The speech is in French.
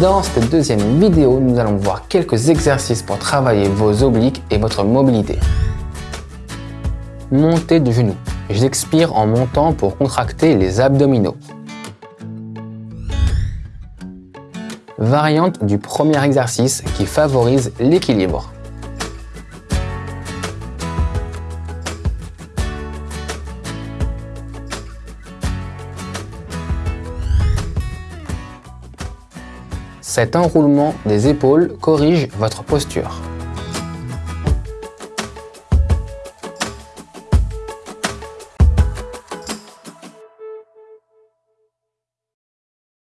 Dans cette deuxième vidéo, nous allons voir quelques exercices pour travailler vos obliques et votre mobilité. Montée de genoux. J'expire en montant pour contracter les abdominaux. Variante du premier exercice qui favorise l'équilibre. Cet enroulement des épaules corrige votre posture.